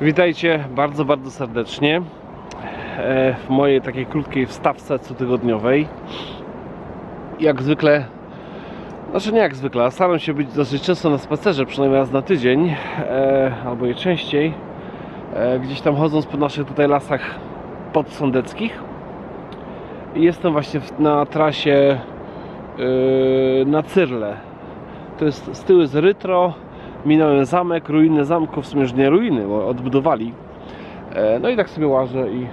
Witajcie bardzo, bardzo serdecznie e, w mojej takiej krótkiej wstawce cotygodniowej. Jak zwykle, znaczy nie jak zwykle, staram się być dosyć często na spacerze, przynajmniej raz na tydzień, e, albo i częściej, e, gdzieś tam chodząc po naszych tutaj lasach podsądeckich. Jestem właśnie na trasie na Cyrle. To jest z tyłu z Rytro, minąłem zamek, ruiny zamku, w sumie już nie ruiny, bo odbudowali. E, No i tak sobie łażę i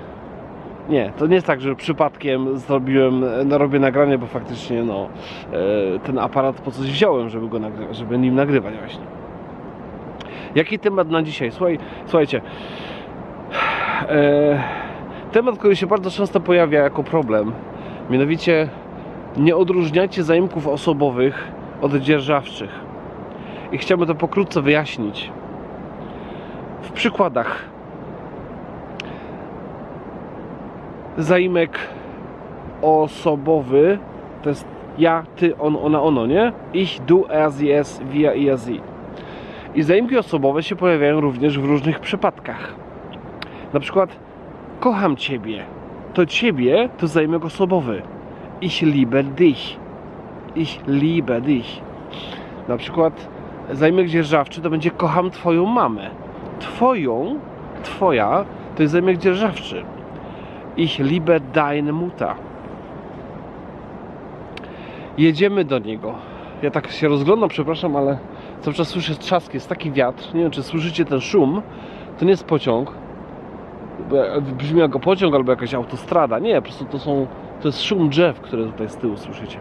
nie, to nie jest tak, że przypadkiem zrobiłem, no, robię nagranie, bo faktycznie no, e, ten aparat po coś wziąłem, żeby go nagrywać, żeby nim nagrywać właśnie. Jaki temat na dzisiaj? Słuchaj, słuchajcie, e, temat, który się bardzo często pojawia jako problem, mianowicie nie odróżniacie zaimków osobowych od dzierżawczych i chciałbym to pokrótce wyjaśnić. W przykładach zaimek osobowy to jest ja, ty, on, ona, ono, nie? Ich, du, er, sie, es, wir, ihr, sie. I zaimki osobowe się pojawiają również w różnych przypadkach. Na przykład kocham ciebie. To ciebie to zaimek osobowy. Ich liebe dich. Ich liebe dich. Na przykład zaimek dzierżawczy to będzie kocham twoją mamę. Twoją, twoja to jest zaimek dzierżawczy. Ich liebe deine Mutter. Jedziemy do niego. Ja tak się rozglądam, przepraszam, ale cały czas słyszę trzask, jest taki wiatr. Nie wiem, czy słyszycie ten szum. To nie jest pociąg. Brzmi jak pociąg albo jakaś autostrada. Nie, po prostu to są. To jest szum drzew, które tutaj z tyłu słyszycie.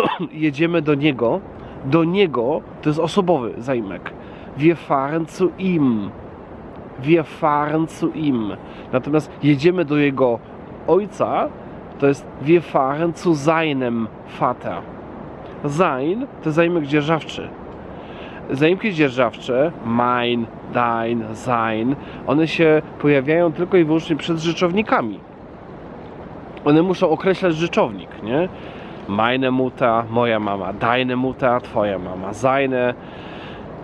Jedziemy do niego. Do niego to jest osobowy zaimek. Wir fahren zu ihm. Wir fahren zu ihm. Natomiast jedziemy do jego ojca, to jest wir fahren zu seinem Vater. Sein to zaimek dzierżawczy. Zaimki dzierżawcze, mein, dein, sein, one się pojawiają tylko i wyłącznie przed rzeczownikami. One muszą określać rzeczownik, nie? Meine Mutter, moja mama, deine Mutter, twoja mama, seine,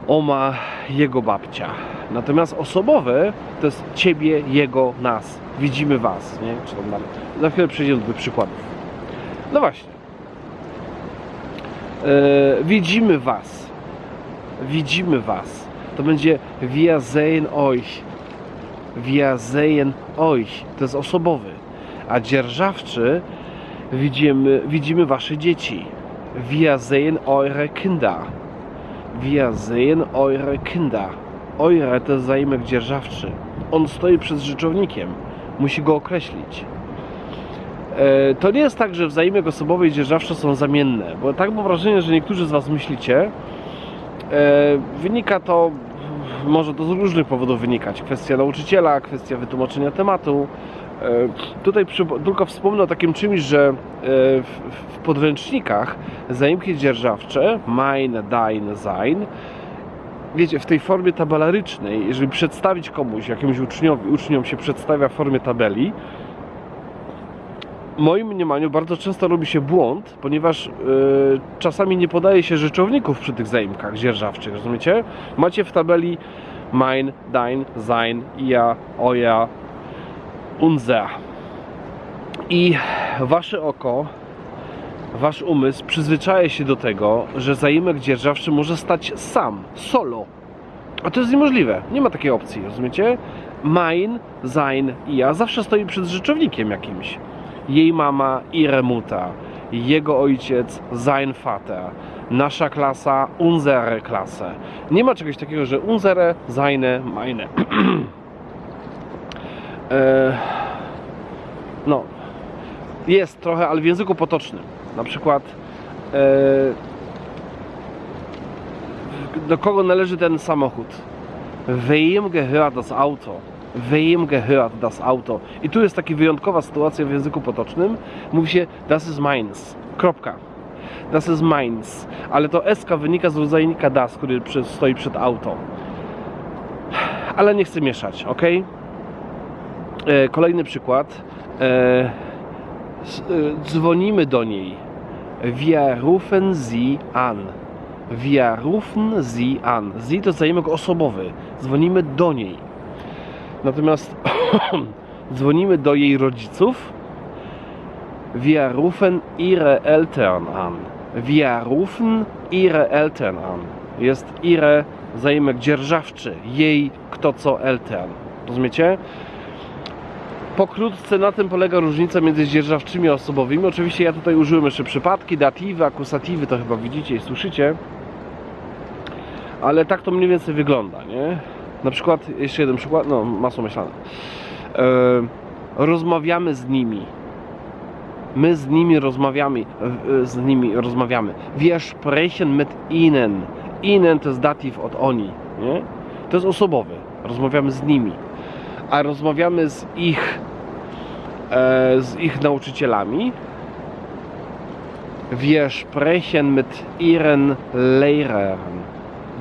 oma, jego babcia. Natomiast osobowe to jest ciebie, jego, nas. Widzimy was, nie? Czy. Za chwilę przejdziemy do przykładów. No właśnie. E, widzimy was. Widzimy was. To będzie wir sehen euch. Wir sehen euch. To jest osobowy. A dzierżawczy widzimy, widzimy wasze dzieci. Wir sehen eure Kinder. Wir sehen eure Kinder. Eure to jest zaimek dzierżawczy. On stoi przed rzeczownikiem. Musi go określić. E, To nie jest tak, że wzajmek osobowy i dzierżawcze są zamienne, bo tak mam wrażenie, że niektórzy z Was myślicie. E, Wynika to, może to z różnych powodów wynikać. Kwestia nauczyciela, kwestia wytłumaczenia tematu. E, Tutaj tylko wspomnę o takim czymś, że e, w, podręcznikach zaimki dzierżawcze, mein, dein, sein, wiecie, w tej formie tabelarycznej, jeżeli przedstawić komuś, jakiemuś uczniowi, uczniom się przedstawia w formie tabeli, moim mniemaniu bardzo często robi się błąd, ponieważ yy, czasami nie podaje się rzeczowników przy tych zaimkach dzierżawczych, rozumiecie? Macie w tabeli mein, dein, sein, ja, oja, unser. I wasze oko, wasz umysł przyzwyczaja się do tego, że zaimek dzierżawczy może stać sam, solo. A to jest niemożliwe. Nie ma takiej opcji, rozumiecie? Mein, sein ja zawsze stoi przed rzeczownikiem jakimś. Jej mama, ihre Mutter. Jego ojciec, sein Vater. Nasza klasa, unsere Klasse. Nie ma czegoś takiego, że unsere, seine, meine. e, no, jest trochę, ale w języku potocznym. Na przykład e, do kogo należy ten samochód? Wem gehört das Auto? Wem gehört das Auto? I tu jest taka wyjątkowa sytuacja w języku potocznym. Mówi się das ist meins. Kropka. Das ist meins. Ale to SK wynika z rodzajnika das, który stoi przed auto. Ale nie chcę mieszać, ok? E, kolejny przykład. E, e, dzwonimy do niej. Wir rufen sie an. Wir rufen sie an. Sie to zaimek osobowy. Dzwonimy do niej. Natomiast dzwonimy do jej rodziców. Wir rufen ihre Eltern an. Wir rufen ihre Eltern an. Jest ihre zaimek dzierżawczy. Jej kto co Eltern. Rozumiecie? Pokrótce na tym polega różnica między dzierżawczymi a osobowymi. Oczywiście ja tutaj użyłem jeszcze przypadki, datywy, akusatywy, to chyba widzicie i słyszycie. Ale tak to mniej więcej wygląda, nie? Na przykład, jeszcze jeden przykład, no masło myślane. E, rozmawiamy z nimi. My z nimi rozmawiamy, e, z nimi rozmawiamy. Wir sprechen mit ihnen. Ihnen to jest datyw od oni, nie? To jest osobowy. Rozmawiamy z nimi. A rozmawiamy z ich z ich nauczycielami. Wir sprechen mit ihren Lehrern.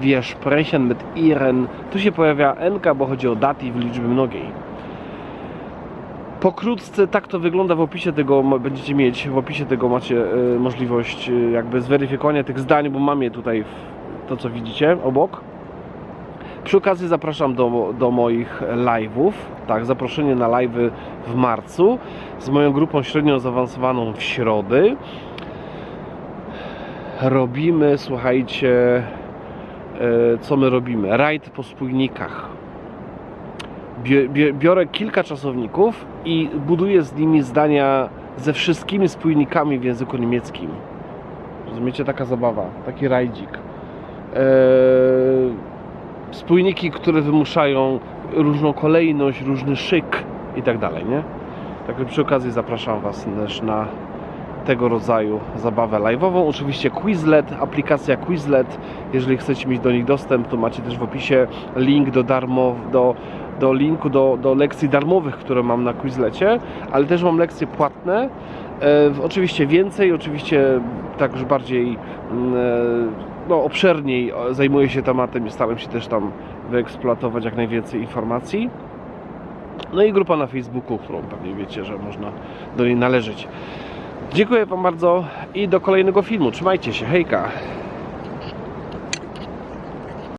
Wir sprechen mit ihren. Tu się pojawia NK, bo chodzi o datyw liczby mnogiej. Pokrótce tak to wygląda w opisie tego będziecie mieć, w opisie tego macie e, możliwość e, jakby zweryfikowania tych zdań, bo mam je tutaj w, to co widzicie obok. Przy okazji zapraszam do, do moich live'ów, tak, zaproszenie na live'y w marcu z moją grupą średnio zaawansowaną w środy. Robimy, słuchajcie, e, co my robimy? Rajd po spójnikach. Biorę kilka czasowników i buduję z nimi zdania ze wszystkimi spójnikami w języku niemieckim. Rozumiecie? Taka zabawa, taki rajdzik. Eee, spójniki, które wymuszają różną kolejność, różny szyk i tak dalej, nie? Także przy okazji zapraszam Was też na tego rodzaju zabawę live'ową. Oczywiście Quizlet, aplikacja Quizlet. Jeżeli chcecie mieć do nich dostęp, to macie też w opisie link do darmo, do, do linku do, do lekcji darmowych, które mam na Quizlecie, ale też mam lekcje płatne. E, oczywiście więcej, oczywiście tak już bardziej mm, e, no, obszerniej o, zajmuję się tematem i staram się też tam wyeksploatować jak najwięcej informacji. No i grupa na Facebooku, którą pewnie wiecie, że można do niej należeć. Dziękuję Wam bardzo i do kolejnego filmu. Trzymajcie się, hejka!